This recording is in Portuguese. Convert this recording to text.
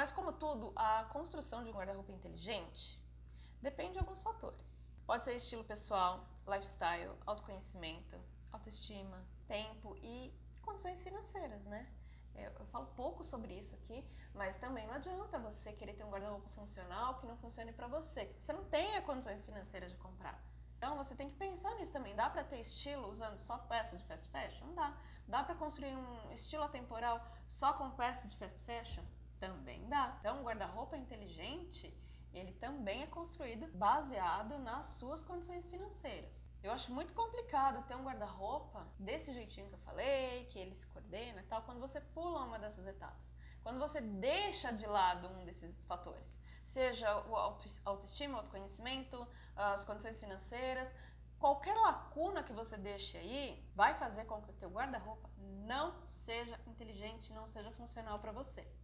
Mas como tudo, a construção de um guarda-roupa inteligente depende de alguns fatores. Pode ser estilo pessoal, lifestyle, autoconhecimento, autoestima, tempo e condições financeiras, né? É, eu falo pouco sobre isso aqui, mas também não adianta você querer ter um guarda-roupa funcional que não funcione para você. Você não tem condições financeiras de comprar. Então você tem que pensar nisso também. Dá para ter estilo usando só peças de fast fashion? Não dá. Dá para construir um estilo atemporal só com peças de fast fashion? Também dá. Então, um guarda-roupa inteligente, ele também é construído baseado nas suas condições financeiras. Eu acho muito complicado ter um guarda-roupa desse jeitinho que eu falei, que ele se coordena e tal, quando você pula uma dessas etapas. Quando você deixa de lado um desses fatores, seja o autoestima, o autoconhecimento, as condições financeiras, qualquer lacuna que você deixe aí vai fazer com que o teu guarda-roupa não seja inteligente, não seja funcional para você.